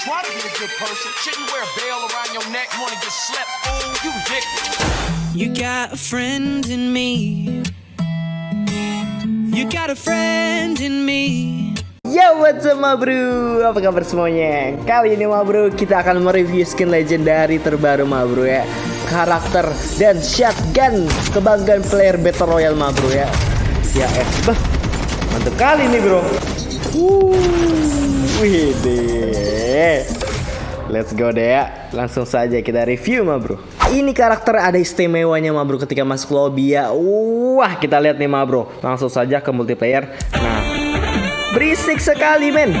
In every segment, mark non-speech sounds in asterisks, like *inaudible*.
Try to be a good person. Shouldn't wear a bell around your neck. Wanna get slept? Fool, you ridiculous. You got a friend in me. You got a friend in me. Yo what's up ma bro Apa kabar semuanya Kali ini ma bro Kita akan mereview skin legendary terbaru ma bro ya Karakter dan shotgun Kebanggaan player Battle Royale ma bro ya Ya eh bah, Mantap kali nih bro uh, Wih deh Let's go deh ya Langsung saja kita review ma bro. Ini karakter ada istimewanya ma bro Ketika masuk lobby ya. Wah kita lihat nih ma bro. Langsung saja ke multiplayer. Nah Berisik sekali men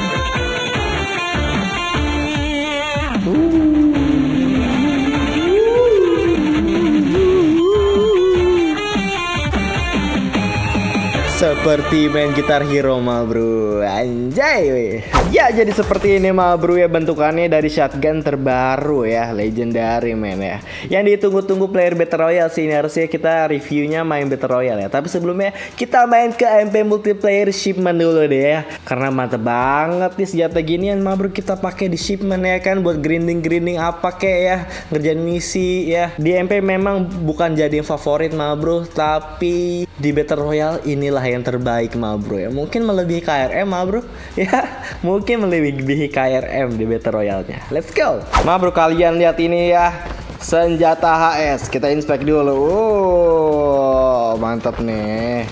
Seperti main gitar hero ma bro Anjay weh. Ya jadi seperti ini ma bro ya Bentukannya dari shotgun terbaru ya. Legendary men ya. Yang ditunggu-tunggu player Battle Royale sih Ini harusnya kita reviewnya main Battle Royale ya. Tapi sebelumnya kita main ke MP Multiplayer Shipment dulu deh ya. Karena mantep banget nih senjata ginian ma bro Kita pakai di shipment ya kan Buat grinding-grinding apa kek ya. Ngerjain misi ya. Di MP memang bukan jadi favorit ma bro Tapi di Battle Royale inilah yang terbaik ma bro ya. Mungkin melebihi KRM ma bro. *laughs* Ya mungkin melebihi KRM di Battle Royale nya let's go. Ma bro kalian lihat ini ya. Senjata HS kita inspek dulu. Oh mantap nih.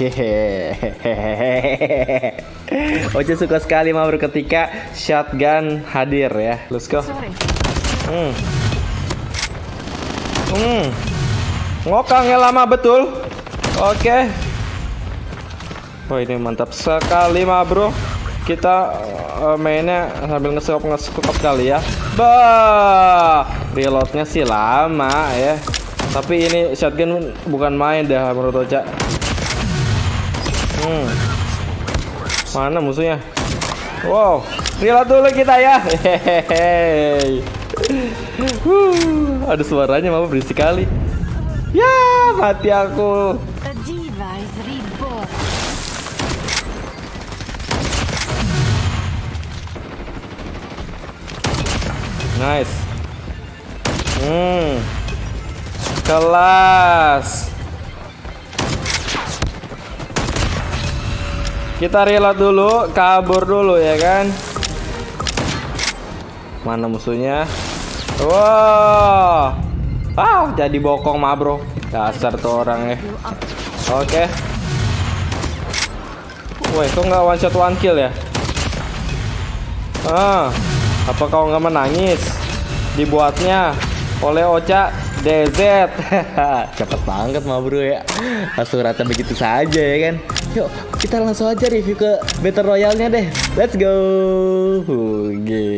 Hehehe. Oce suka sekali ma bro ketika shotgun hadir ya. Let's go. Hmm. Hmm. ngokangnya lama betul. Oke. Wah ini mantap sekali mah bro. Kita uh, mainnya sambil ngesop ngesop kali ya. Bah, reloadnya sih lama ya. Tapi ini shotgun bukan main dah menurut Ocha. Hmm. Mana musuhnya? Wow, reload dulu kita ya. Hehehe. ada suaranya mah berisik kali. Ya, mati aku. Nice. Hmm. Kelas. Kita reload dulu, kabur dulu ya kan. Mana musuhnya? Wow. Ah, jadi bokong mah, Bro. Dasar tuh orang ya. Oke. Woi, kok nggak one shot one kill ya? Ah, apa kau nggak menangis? Dibuatnya oleh Ocha DZ. *laughs* Cepet banget mah bro ya. Langsung rata begitu saja ya kan. Yuk, kita langsung aja review ke Battle Royale-nya deh. Let's go. Oke.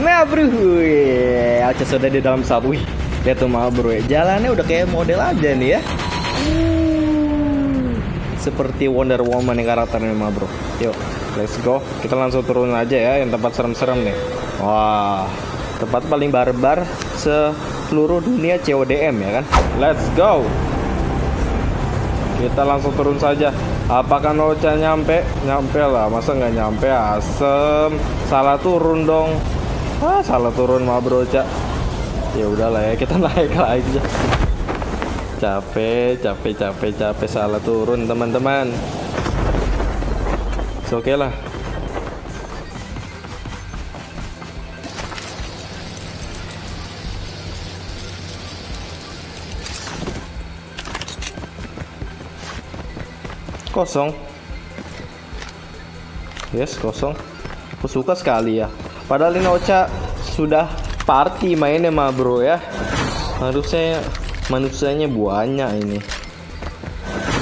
Nah bro, ya. Ocha sudah di dalam. Wih, lihat tuh mah bro ya. Jalannya udah kayak model aja nih ya. Seperti Wonder Woman nih karakternya mah bro. Yuk, let's go. Kita langsung turun aja ya yang tempat serem-serem nih. Wah, tempat paling barbar seluruh dunia CODM ya kan. Let's go. Kita langsung turun saja. Apakah Nocha nyampe? Nyampe lah, masa nggak nyampe asem. Salah turun dong. Ah, salah turun mah bro, Cak. Ya udahlah ya, kita *laughs* naik aja. Capek, capek, capek, capek salah turun teman-teman. Oke lah. Kosong. Yes, kosong. Aku suka sekali ya. Padahal ini Ocha sudah party mainnya mah bro ya. Harusnya manusianya banyak ini.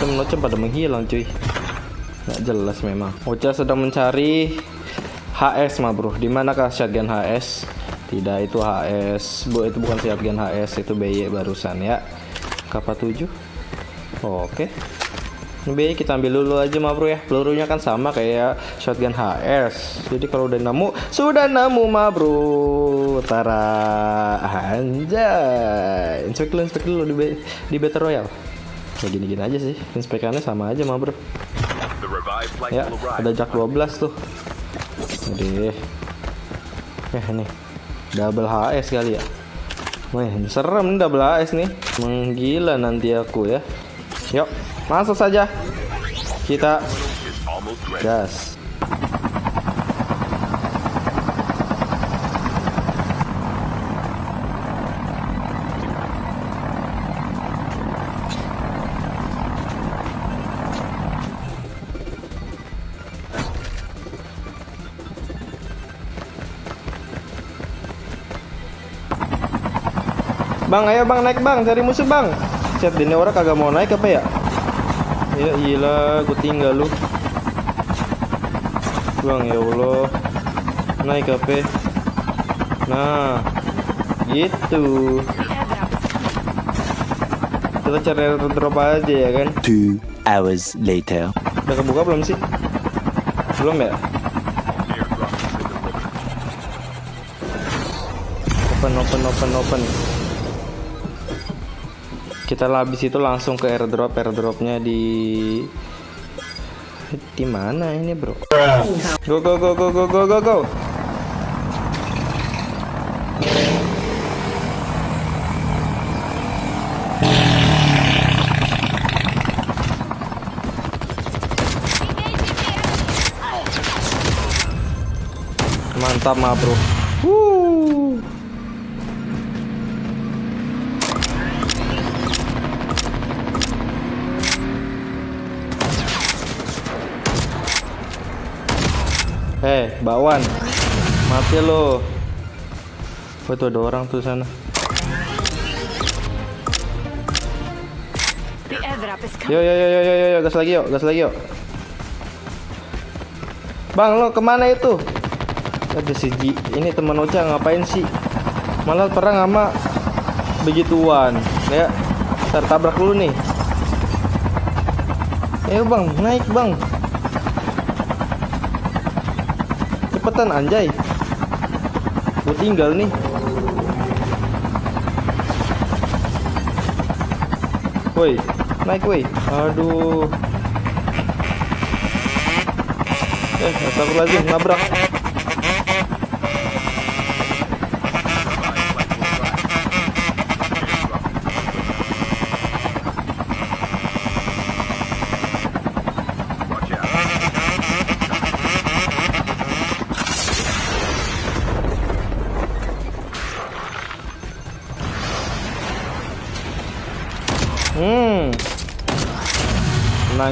Temen Ocha pada menghilang cuy. Nggak jelas memang. Ocha sedang mencari HS mah bro. Di manakah shotgun HS? Tidak itu HS. Bu itu bukan shotgun HS itu BY barusan ya. Kapal 7. Oh, Oke. Ini BY kita ambil dulu aja mah bro ya. Pelurunya kan sama kayak shotgun HS. Jadi kalau udah nemu, sudah nemu mah bro. Tara anjay. Inspek dulu, inspek dulu di, di Battle Royale. Ya gini-gini aja sih. Inspekannya sama aja mah bro. Ya, ada jak 12 tuh. Jadi Eh nih, double HS kali ya. Wih, serem nih double HS nih. Menggila nanti aku ya. Yuk, masuk saja. Kita gas. Bang, ayo bang naik bang, cari musuh bang. Chat ini orang kagak mau naik apa ya? Ya gila, gue tinggal lu. Bang ya Allah, naik apa? Nah, gitu. Kita cari drop aja ya kan? Two hours later. Udah kebuka belum sih? Belum ya? Open, open, open, open. Kita habis itu langsung ke airdrop, airdropnya di di mana ini bro? Go go go go go go go go. Mantap mah bro. Wuh. Eh, bakwan. Mati lo. Oh, itu ada orang tuh sana. Yo yo yo yo yo yo, yo. gas lagi yuk, gas lagi yuk. Bang, lo ke mana itu? Ada si Ji. Ini teman Ocha ngapain sih? Malah perang sama begituan. Ya, tertabrak dulu nih. Ayo bang, naik bang. Cepetan anjay. Gue tinggal nih. Woi, naik woi. Aduh. Eh, astagfirullahaladzim, nabrak.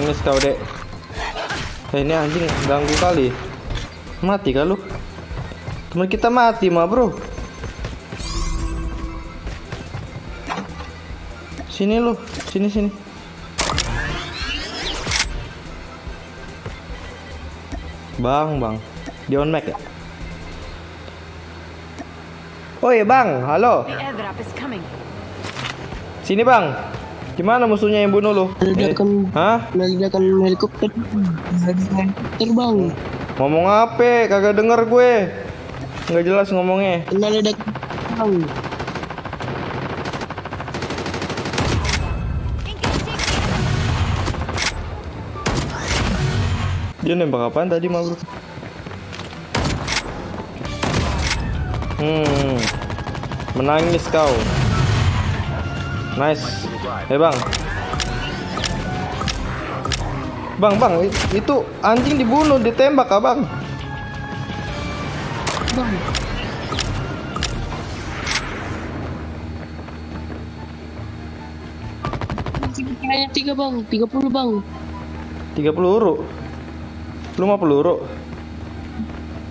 Nangis kau, Dek. Eh, ini anjing ganggu kali. Mati kah lu? Teman kita mati mah, Bro. Sini lu, sini sini. Bang, Bang. Di on mic ya? Oh iya bang, halo. Sini bang. Gimana musuhnya yang bunuh lu? Ledakan Hah? ledakan helikopter helikopter bang Ngomong apa? Kagak denger gue. Nggak jelas ngomongnya. kena ledakan bang Dia nembak apaan tadi mah bro? Hmm, menangis kau. Nice. Eh bang. Bang, bang, i- itu anjing dibunuh, ditembak ah bang. bang hanya tiga bang tiga puluh bang 30 peluru. Lu mau peluru?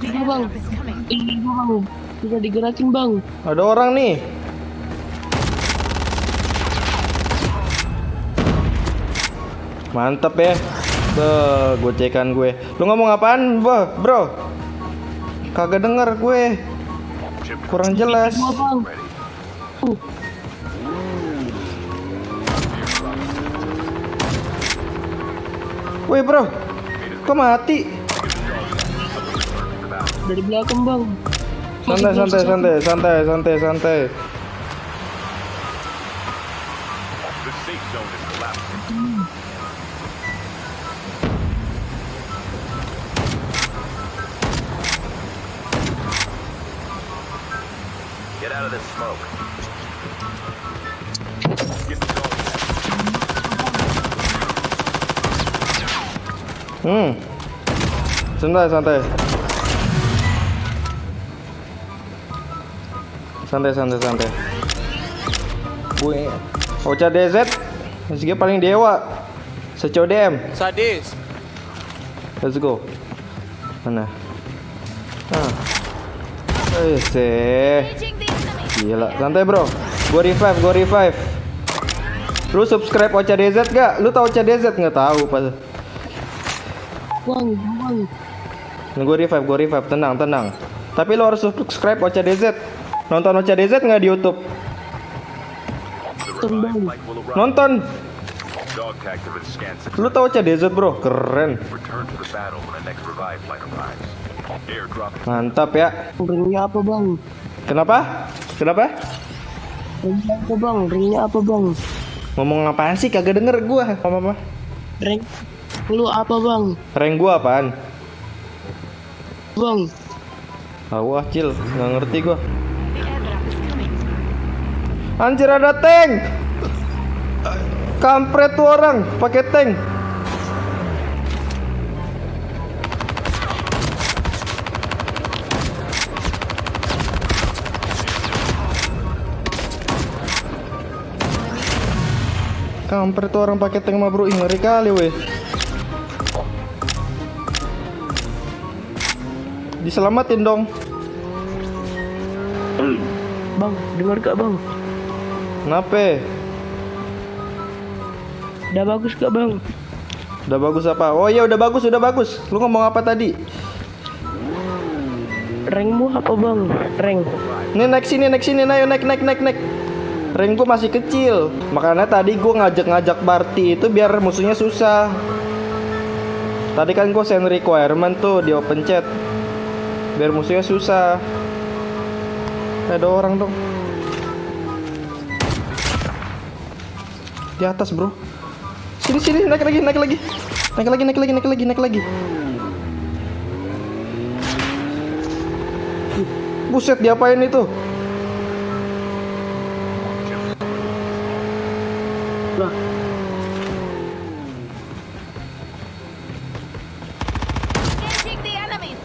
tiga bang tiga bang sudah digerakin bang Ada orang nih. Mantep ya. Be, gocekan gue. Lu ngomong apaan, Bo, bro? Kagak denger gue. Kurang jelas. bang Woi, bro. Kok mati? dari belakang bang Santai, santai, santai, santai, santai, santai. Of this smoke. Hmm. Santai, santai. Santai, santai, santai. Gue Ocha DZ SG paling dewa. Secodem. Sadis. Let's go. Mana? Ah. Eh. Gila, santai bro. Gua revive, gua revive. Lu subscribe Ocha DZ gak? Lu tau Ocha DZ nggak tahu pas. Bang, bang. Gue revive, gue revive, tenang, tenang. Tapi lo harus subscribe Ocha DZ. Nonton Ocha DZ nggak di YouTube? Nonton. Scanned Lu tau Ocha DZ bro? Keren. Mantap ya. Ringnya apa bang? Kenapa? Kenapa? Apa bang? Ringnya apa bang? Ngomong apaan sih? Kagak denger gua. Apa apa? Ring lu apa bang? Rank gua apaan? Bang, Ah, wah, cil, nggak ngerti gua. Anjir ada tank. Kampret tuh orang pakai tank. Kampret tuh orang pakai tank mah bro, Ih, ngeri kali weh. Diselamatin dong. bang, dengar gak bang? Kenapa? Udah bagus gak bang? Udah bagus apa? Oh iya udah bagus, udah bagus. Lu ngomong apa tadi? Ringmu apa bang? Ring. Nih naik sini, naik sini, ayo naik, naik, naik, naik. Rank gue masih kecil, makanya tadi gue ngajak-ngajak party itu biar musuhnya susah. Tadi kan gue send requirement tuh di open chat, biar musuhnya susah. Ada orang dong. Di atas bro. Sini sini naik lagi, naik lagi, naik lagi, naik lagi, naik lagi, naik lagi. Buset diapain itu? Enemies.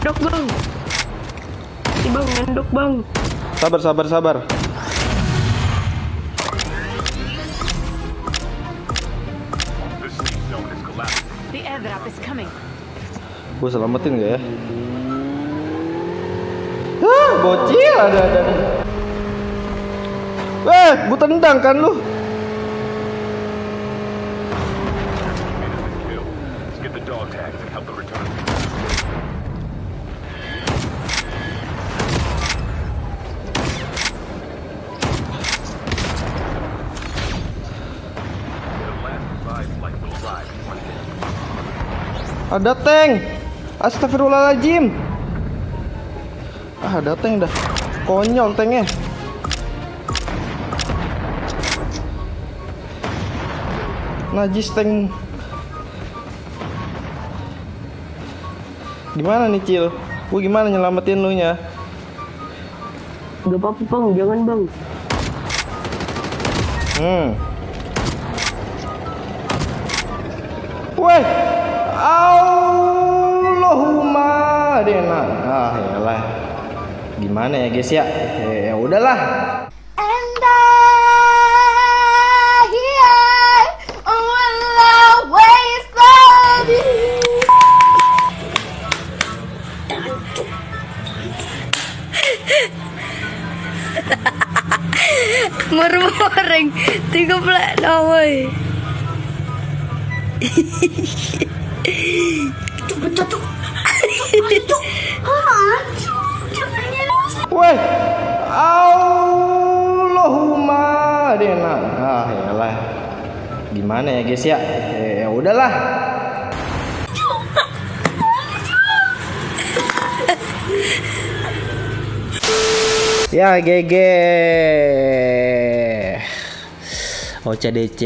dok bang. Si bang, ngendok bang. Sabar, sabar, sabar. Gue selamatin gak ya? Ah, bocil ada ada. Eh, gue tendang kan lu? Ada tank. Astagfirullahaladzim. Ah, ada tank dah. Konyol tanknya. Najis tank. Gimana nih, Cil? Gue gimana nyelamatin lu nya? Gak apa-apa bang, jangan bang. Hmm. Weh, Allahumma dena. Ah, yalah. Gimana ya, guys ya? Eh, ya udahlah. And I, I will tiga pula na woy. Weh, Allahumma dena. Ah, yalah. Gimana ya, guys ya? Eh, ya udahlah. Ya GG OCDC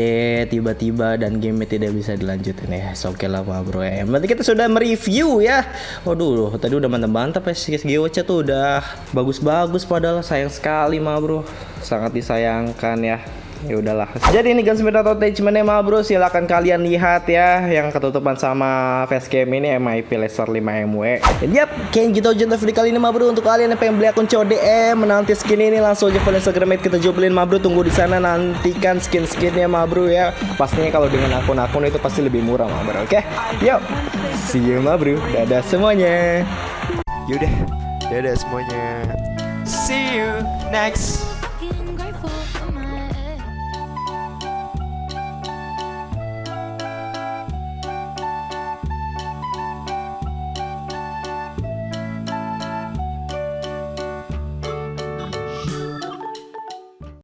tiba-tiba dan game tidak bisa dilanjutin ya. So, Oke lah ma bro ya. Berarti kita sudah mereview ya. Waduh, tadi udah mantap-mantap ya si GOC tuh udah bagus-bagus padahal sayang sekali ma bro. Sangat disayangkan ya ya udahlah. Jadi ini gunsmith attachmentnya mah bro. Silahkan kalian lihat ya yang ketutupan sama facecam ini MIP Laser 5 MW dan yap kayak gitu aja untuk video kali ini mah bro. Untuk kalian yang pengen beli akun CODM menanti skin ini langsung aja follow Instagram kita jualin mah bro. Tunggu di sana nantikan skin-skinnya mah bro ya. Pastinya kalau dengan akun-akun itu pasti lebih murah mah bro oke? Yuk see you mah bro. Dadah semuanya. Yaudah, dadah semuanya. See you next